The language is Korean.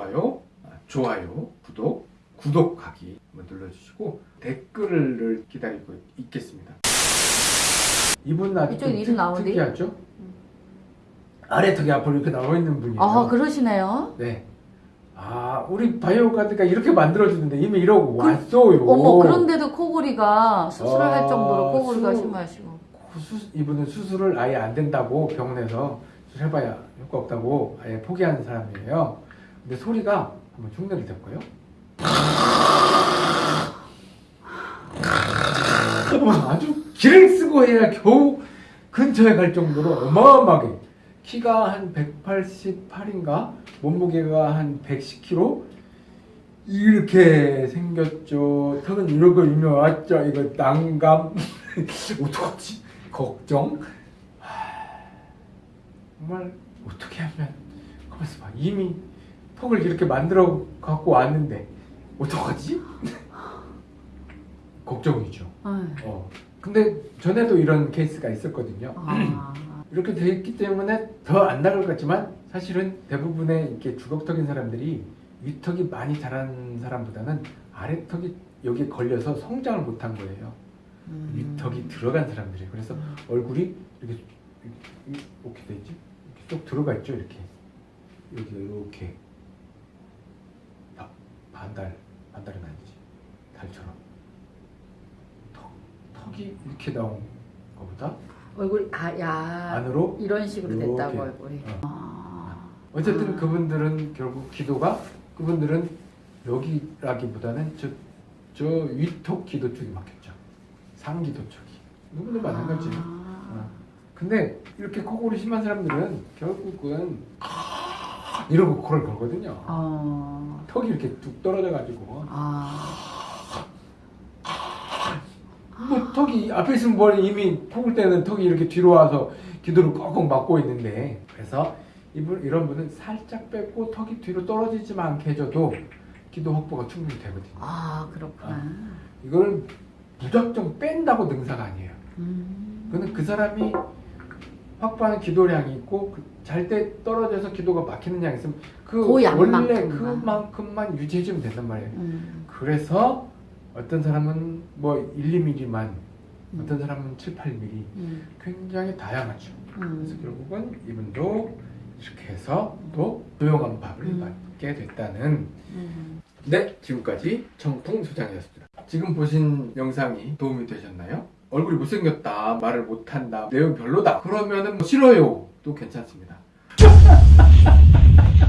좋아요, 아, 좋아요, 구독, 구독하기 한번 눌러주시고 댓글을 기다리고 있겠습니다. 이분 아주 이쪽 좀 이름 나오는데? 특이하죠? 아래 턱이 앞으로 이렇게 나와 있는 분이에요. 아 그러시네요. 네. 아, 우리 바이오카드가 이렇게 만들어주는데 이미 이러고 왔어요. 어머 그런데도 코골이가 수술을 아, 할 정도로 코골이가 수- 심하시고. 수, 이분은 수술을 아예 안 된다고 병원에서 수술해봐야 효과 없다고 아예 포기하는 사람이에요. 근데 소리가 한번 흉내를 댈까요? 아주 기를 쓰고 해야 겨우 근처에 갈 정도로 어마어마하게 키가 한 188인가 몸무게가 한 110kg 이렇게 생겼죠. 턱은 이면 왔죠. 이거 난감 어떡하지? 걱정. 하, 정말 어떻게 하면 가만있어 봐. 이미 턱을 이렇게 만들어 갖고 왔는데 어떡하지? 걱정이죠. 아유, 어. 근데 전에도 이런 케이스가 있었거든요. 아, 이렇게 돼 있기 때문에 더 안 나갈 것 같지만 사실은 대부분의 이렇게 주걱턱인 사람들이 위턱이 많이 자란 사람보다는 아래턱이 여기에 걸려서 성장을 못한 거예요. 음. 위턱이 들어간 사람들이 그래서 얼굴이 이렇게 이렇게, 이렇게 돼 있지 이렇게 쏙 들어가 있죠 이렇게 여기 이렇게 바, 반달 반달은 아니지 달처럼 턱 턱이 이렇게 나온 거보다 얼굴 아 야 안으로 이런 식으로 이렇게. 됐다고 얼굴이. 어. 아, 어쨌든 아. 그분들은 결국 기도가 그분들은 여기라기보다는 저, 저 위턱 기도 쪽이 막혔죠. 상기도 쪽이. 누구도 마찬가지. 어. 아, 근데 이렇게 코골이 심한 사람들은 결국은 이러고 코를 걸거든요. 어, 턱이 이렇게 뚝 떨어져가지고 아, 뭐 턱이 앞에 있으면 머리 이미 코골 때는 턱이 이렇게 뒤로 와서 기도를 꼭꼭 막고 있는데 그래서 이분 이런 분은 살짝 뺏고 턱이 뒤로 떨어지지만 않게 해줘도 기도 확보가 충분히 되거든요. 아 그렇구나. 이거는 무작정 뺀다고 능사가 아니에요. 음. 그거는 그 사람이 확보하는 기도량이 있고 잘때 떨어져서 기도가 막히는 양이 있으면 그그 원래. 그만큼만 유지해주면 된단 말이에요. 음. 그래서 어떤 사람은 뭐 1, 2mm만 음. 어떤 사람은 7, 8mm 음. 굉장히 다양하죠. 그래서 음. 결국은 이분도 이렇게 해서 또 조용한 밥을 음. 맞게 됐다는 음. 네 지금까지 청풍 소장이었습니다. 지금 보신 영상이 도움이 되셨나요? 얼굴이 못생겼다 말을 못한다 내용 별로다 그러면은 뭐 싫어요. 또 괜찮습니다.